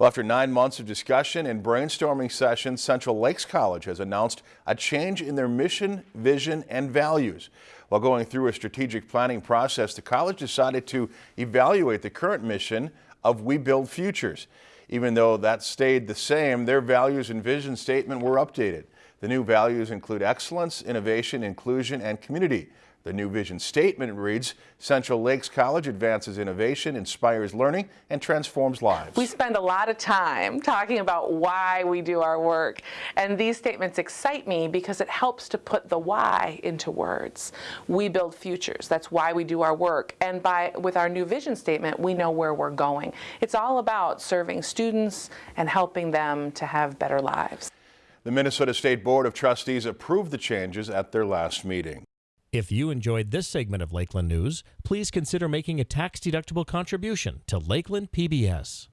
Well, after nine months of discussion and brainstorming sessions, Central Lakes College has announced a change in their mission, vision, and values. While going through a strategic planning process, the college decided to evaluate the current mission of We Build Futures. Even though that stayed the same, their values and vision statement were updated. The new values include excellence, innovation, inclusion, and community. The new vision statement reads, Central Lakes College advances innovation, inspires learning, and transforms lives. We spend a lot of time talking about why we do our work, and these statements excite me because it helps to put the why into words. We build futures. That's why we do our work, and by with our new vision statement, we know where we're going. It's all about serving students and helping them to have better lives. The Minnesota State Board of Trustees approved the changes at their last meeting. If you enjoyed this segment of Lakeland News, please consider making a tax-deductible contribution to Lakeland PBS.